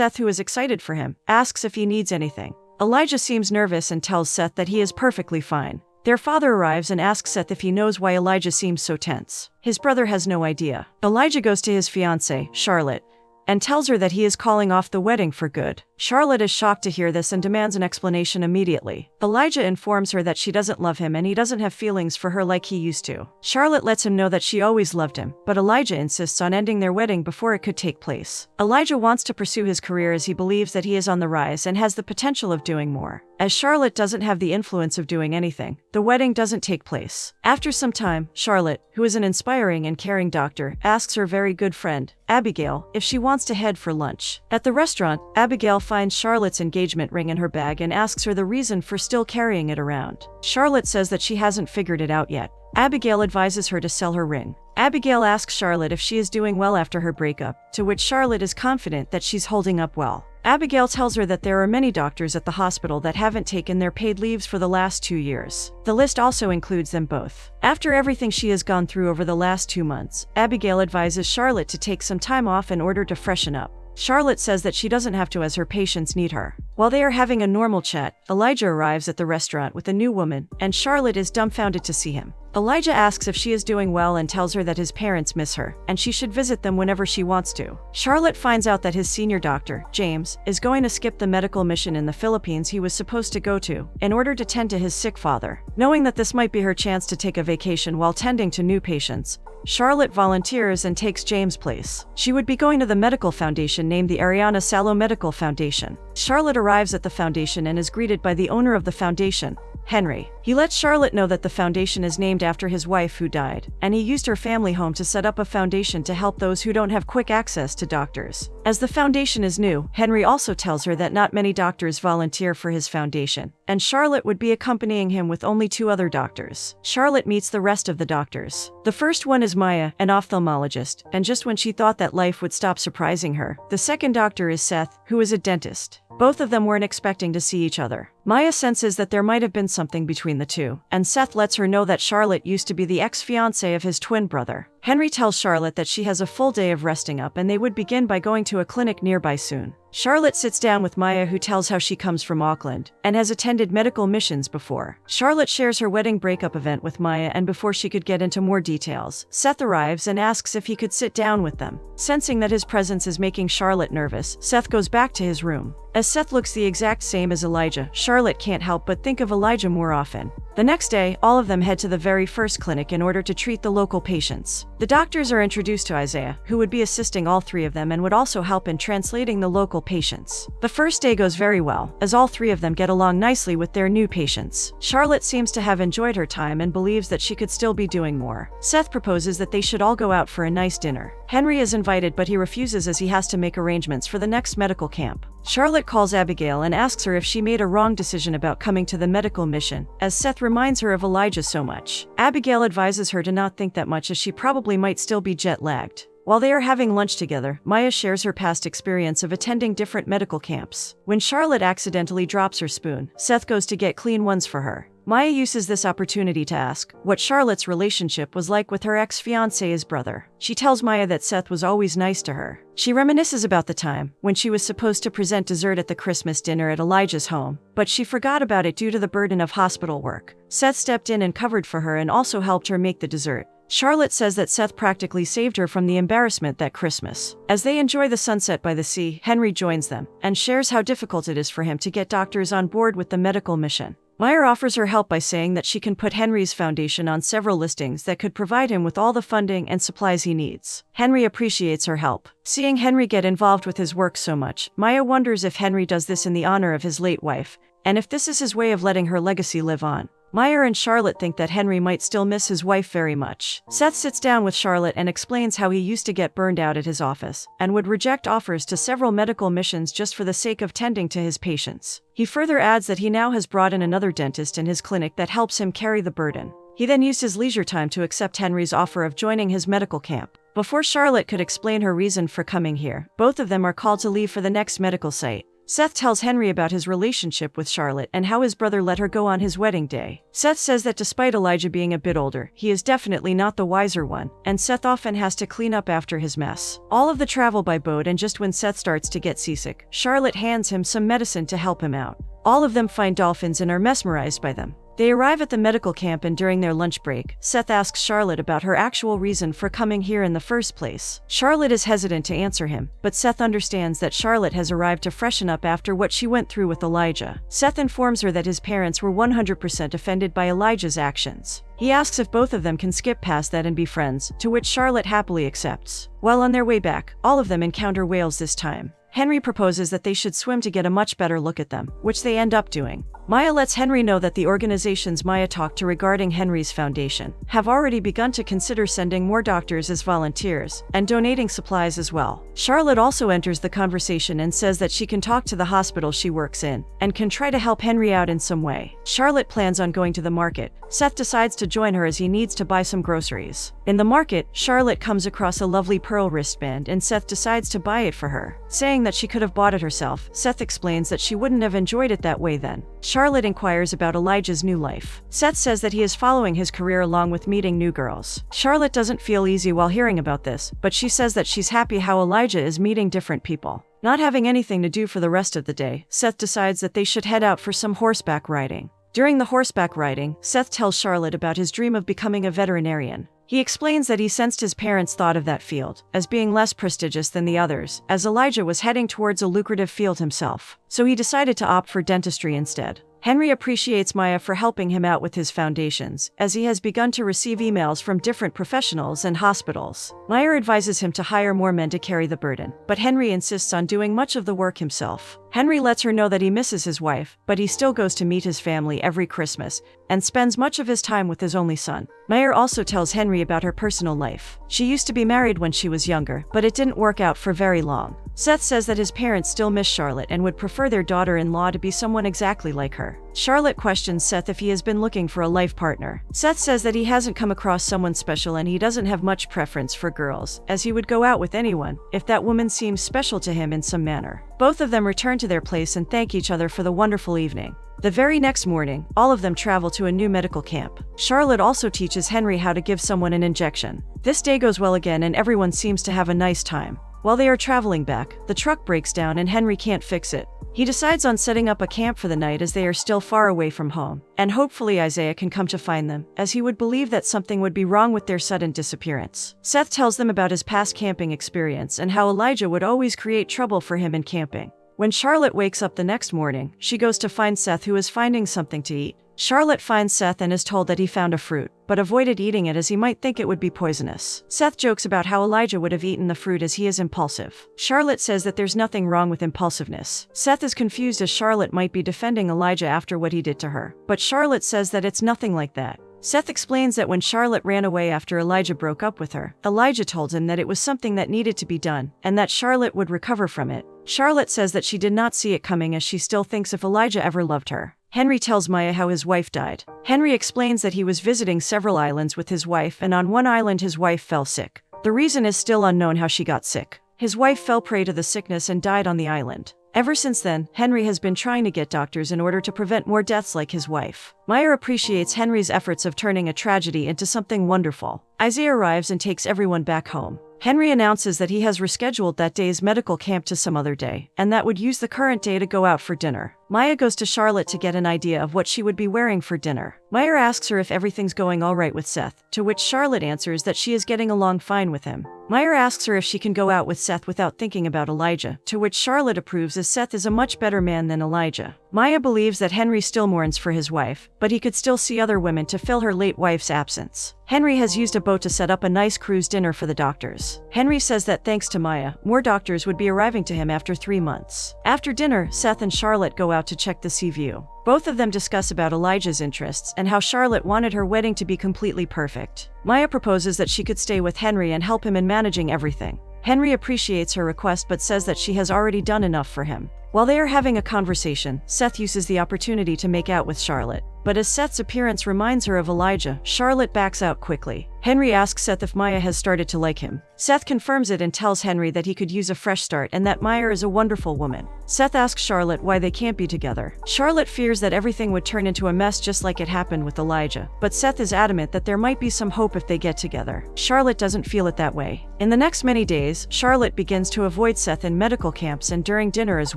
Seth, who is excited for him, asks if he needs anything. Elijah seems nervous and tells Seth that he is perfectly fine. Their father arrives and asks Seth if he knows why Elijah seems so tense. His brother has no idea. Elijah goes to his fiancée, Charlotte, and tells her that he is calling off the wedding for good. Charlotte is shocked to hear this and demands an explanation immediately. Elijah informs her that she doesn't love him and he doesn't have feelings for her like he used to. Charlotte lets him know that she always loved him, but Elijah insists on ending their wedding before it could take place. Elijah wants to pursue his career as he believes that he is on the rise and has the potential of doing more. As Charlotte doesn't have the influence of doing anything, the wedding doesn't take place. After some time, Charlotte, who is an inspiring and caring doctor, asks her very good friend, Abigail, if she wants to head for lunch. At the restaurant, Abigail finds Charlotte's engagement ring in her bag and asks her the reason for still carrying it around. Charlotte says that she hasn't figured it out yet. Abigail advises her to sell her ring. Abigail asks Charlotte if she is doing well after her breakup, to which Charlotte is confident that she's holding up well. Abigail tells her that there are many doctors at the hospital that haven't taken their paid leaves for the last two years. The list also includes them both. After everything she has gone through over the last two months, Abigail advises Charlotte to take some time off in order to freshen up. Charlotte says that she doesn't have to as her patients need her. While they are having a normal chat, Elijah arrives at the restaurant with a new woman, and Charlotte is dumbfounded to see him. Elijah asks if she is doing well and tells her that his parents miss her, and she should visit them whenever she wants to. Charlotte finds out that his senior doctor, James, is going to skip the medical mission in the Philippines he was supposed to go to, in order to tend to his sick father. Knowing that this might be her chance to take a vacation while tending to new patients, Charlotte volunteers and takes James' place. She would be going to the medical foundation named the Ariana Salo Medical Foundation. Charlotte arrives at the foundation and is greeted by the owner of the foundation, Henry. He lets Charlotte know that the foundation is named after his wife who died, and he used her family home to set up a foundation to help those who don't have quick access to doctors. As the foundation is new, Henry also tells her that not many doctors volunteer for his foundation, and Charlotte would be accompanying him with only two other doctors. Charlotte meets the rest of the doctors. The first one is Maya, an ophthalmologist, and just when she thought that life would stop surprising her, the second doctor is Seth, who is a dentist. Both of them weren't expecting to see each other. Maya senses that there might have been something between the two, and Seth lets her know that Charlotte used to be the ex-fiancé of his twin brother. Henry tells Charlotte that she has a full day of resting up and they would begin by going to a clinic nearby soon. Charlotte sits down with Maya who tells how she comes from Auckland and has attended medical missions before. Charlotte shares her wedding breakup event with Maya and before she could get into more details, Seth arrives and asks if he could sit down with them. Sensing that his presence is making Charlotte nervous, Seth goes back to his room. As Seth looks the exact same as Elijah, Charlotte can't help but think of Elijah more often. The next day, all of them head to the very first clinic in order to treat the local patients. The doctors are introduced to Isaiah, who would be assisting all three of them and would also help in translating the local patients. The first day goes very well, as all three of them get along nicely with their new patients. Charlotte seems to have enjoyed her time and believes that she could still be doing more. Seth proposes that they should all go out for a nice dinner. Henry is invited but he refuses as he has to make arrangements for the next medical camp. Charlotte calls Abigail and asks her if she made a wrong decision about coming to the medical mission, as Seth reminds her of Elijah so much. Abigail advises her to not think that much as she probably might still be jet lagged. While they are having lunch together, Maya shares her past experience of attending different medical camps. When Charlotte accidentally drops her spoon, Seth goes to get clean ones for her. Maya uses this opportunity to ask what Charlotte's relationship was like with her ex-fiancé's brother. She tells Maya that Seth was always nice to her. She reminisces about the time when she was supposed to present dessert at the Christmas dinner at Elijah's home, but she forgot about it due to the burden of hospital work. Seth stepped in and covered for her and also helped her make the dessert. Charlotte says that Seth practically saved her from the embarrassment that Christmas. As they enjoy the sunset by the sea, Henry joins them and shares how difficult it is for him to get doctors on board with the medical mission. Maya offers her help by saying that she can put Henry's foundation on several listings that could provide him with all the funding and supplies he needs. Henry appreciates her help. Seeing Henry get involved with his work so much, Maya wonders if Henry does this in the honor of his late wife, and if this is his way of letting her legacy live on. Maya and Charlotte think that Henry might still miss his wife very much. Seth sits down with Charlotte and explains how he used to get burned out at his office and would reject offers to several medical missions just for the sake of tending to his patients. He further adds that he now has brought in another dentist in his clinic that helps him carry the burden. He then used his leisure time to accept Henry's offer of joining his medical camp. Before Charlotte could explain her reason for coming here, both of them are called to leave for the next medical site. Seth tells Henry about his relationship with Charlotte and how his brother let her go on his wedding day. Seth says that despite Elijah being a bit older, he is definitely not the wiser one, and Seth often has to clean up after his mess. All of the travel by boat, and just when Seth starts to get seasick, Charlotte hands him some medicine to help him out. All of them find dolphins and are mesmerized by them. They arrive at the medical camp and during their lunch break, Seth asks Charlotte about her actual reason for coming here in the first place. Charlotte is hesitant to answer him, but Seth understands that Charlotte has arrived to freshen up after what she went through with Elijah. Seth informs her that his parents were 100% offended by Elijah's actions. He asks if both of them can skip past that and be friends, to which Charlotte happily accepts. While on their way back, all of them encounter whales this time. Henry proposes that they should swim to get a much better look at them, which they end up doing. Maya lets Henry know that the organizations Maya talked to regarding Henry's foundation have already begun to consider sending more doctors as volunteers and donating supplies as well. Charlotte also enters the conversation and says that she can talk to the hospital she works in and can try to help Henry out in some way. Charlotte plans on going to the market. Seth decides to join her as he needs to buy some groceries. In the market, Charlotte comes across a lovely pearl wristband and Seth decides to buy it for her. Saying that she could have bought it herself, Seth explains that she wouldn't have enjoyed it that way then. Charlotte inquires about Elijah's new life. Seth says that he is following his career along with meeting new girls. Charlotte doesn't feel easy while hearing about this, but she says that she's happy how Elijah is meeting different people. Not having anything to do for the rest of the day, Seth decides that they should head out for some horseback riding. During the horseback riding, Seth tells Charlotte about his dream of becoming a veterinarian. He explains that he sensed his parents thought of that field as being less prestigious than the others, as Elijah was heading towards a lucrative field himself. So he decided to opt for dentistry instead. Henry appreciates Maya for helping him out with his foundations, as he has begun to receive emails from different professionals and hospitals. Maya advises him to hire more men to carry the burden, but Henry insists on doing much of the work himself. Henry lets her know that he misses his wife, but he still goes to meet his family every Christmas and spends much of his time with his only son. Maya also tells Henry about her personal life. She used to be married when she was younger, but it didn't work out for very long. Seth says that his parents still miss Charlotte and would prefer their daughter in law to be someone exactly like her. Charlotte questions Seth if he has been looking for a life partner. Seth says that he hasn't come across someone special and he doesn't have much preference for girls, as he would go out with anyone if that woman seems special to him in some manner. Both of them return to their place and thank each other for the wonderful evening. The very next morning, all of them travel to a new medical camp. Charlotte also teaches Henry how to give someone an injection. This day goes well again and everyone seems to have a nice time. While they are traveling back, the truck breaks down and Henry can't fix it. He decides on setting up a camp for the night as they are still far away from home, and hopefully Isaiah can come to find them, as he would believe that something would be wrong with their sudden disappearance. Seth tells them about his past camping experience and how Elijah would always create trouble for him in camping. When Charlotte wakes up the next morning, she goes to find Seth who is finding something to eat. Charlotte finds Seth and is told that he found a fruit, but avoided eating it as he might think it would be poisonous. Seth jokes about how Elijah would have eaten the fruit as he is impulsive. Charlotte says that there's nothing wrong with impulsiveness. Seth is confused as Charlotte might be defending Elijah after what he did to her, but Charlotte says that it's nothing like that. Seth explains that when Charlotte ran away after Elijah broke up with her, Elijah told him that it was something that needed to be done, and that Charlotte would recover from it. Charlotte says that she did not see it coming as she still thinks if Elijah ever loved her. Henry tells Maya how his wife died. Henry explains that he was visiting several islands with his wife, and on one island, his wife fell sick. The reason is still unknown how she got sick. His wife fell prey to the sickness and died on the island. Ever since then, Henry has been trying to get doctors in order to prevent more deaths like his wife. Maya appreciates Henry's efforts of turning a tragedy into something wonderful. Isaiah arrives and takes everyone back home. Henry announces that he has rescheduled that day's medical camp to some other day, and that would use the current day to go out for dinner. Maya goes to Charlotte to get an idea of what she would be wearing for dinner. Maya asks her if everything's going all right with Seth, to which Charlotte answers that she is getting along fine with him. Maya asks her if she can go out with Seth without thinking about Elijah, to which Charlotte approves as Seth is a much better man than Elijah. Maya believes that Henry still mourns for his wife, but he could still see other women to fill her late wife's absence. Henry has used a boat to set up a nice cruise dinner for the doctors. Henry says that thanks to Maya, more doctors would be arriving to him after three months. After dinner, Seth and Charlotte go out to check the sea view. Both of them discuss about Elijah's interests and how Charlotte wanted her wedding to be completely perfect. Maya proposes that she could stay with Henry and help him in managing everything. Henry appreciates her request but says that she has already done enough for him. While they are having a conversation, Seth uses the opportunity to make out with Charlotte. But as Seth's appearance reminds her of Elijah, Charlotte backs out quickly. Henry asks Seth if Maya has started to like him. Seth confirms it and tells Henry that he could use a fresh start and that Maya is a wonderful woman. Seth asks Charlotte why they can't be together. Charlotte fears that everything would turn into a mess just like it happened with Elijah, but Seth is adamant that there might be some hope if they get together. Charlotte doesn't feel it that way. In the next many days, Charlotte begins to avoid Seth in medical camps and during dinner as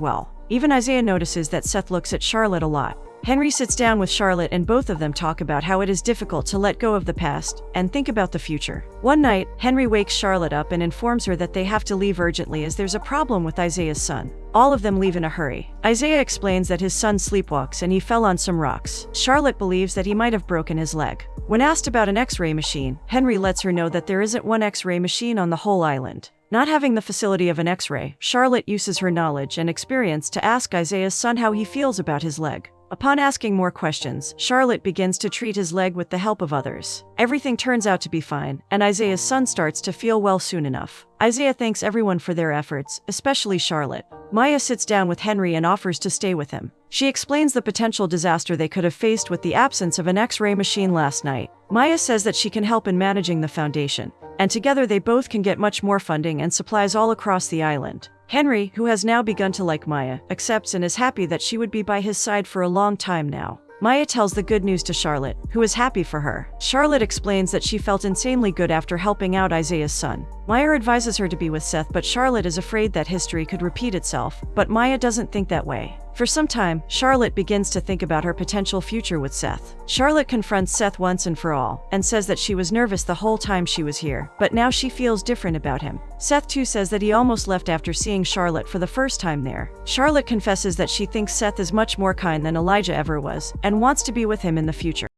well. Even Isaiah notices that Seth looks at Charlotte a lot. Henry sits down with Charlotte and both of them talk about how it is difficult to let go of the past and think about the future. One night, Henry wakes Charlotte up and informs her that they have to leave urgently as there's a problem with Isaiah's son. All of them leave in a hurry. Isaiah explains that his son sleepwalks and he fell on some rocks. Charlotte believes that he might have broken his leg. When asked about an x-ray machine, Henry lets her know that there isn't one x-ray machine on the whole island. Not having the facility of an x-ray, Charlotte uses her knowledge and experience to ask Isaiah's son how he feels about his leg. Upon asking more questions, Charlotte begins to treat his leg with the help of others. Everything turns out to be fine, and Isaiah's son starts to feel well soon enough. Isaiah thanks everyone for their efforts, especially Charlotte. Maya sits down with Henry and offers to stay with him. She explains the potential disaster they could have faced with the absence of an x-ray machine last night. Maya says that she can help in managing the foundation, and together they both can get much more funding and supplies all across the island. Henry, who has now begun to like Maya, accepts and is happy that she would be by his side for a long time now. Maya tells the good news to Charlotte, who is happy for her. Charlotte explains that she felt insanely good after helping out Isaiah's son. Maya advises her to be with Seth, but Charlotte is afraid that history could repeat itself, but Maya doesn't think that way. For some time, Charlotte begins to think about her potential future with Seth. Charlotte confronts Seth once and for all, and says that she was nervous the whole time she was here, but now she feels different about him. Seth too says that he almost left after seeing Charlotte for the first time there. Charlotte confesses that she thinks Seth is much more kind than Elijah ever was, and wants to be with him in the future.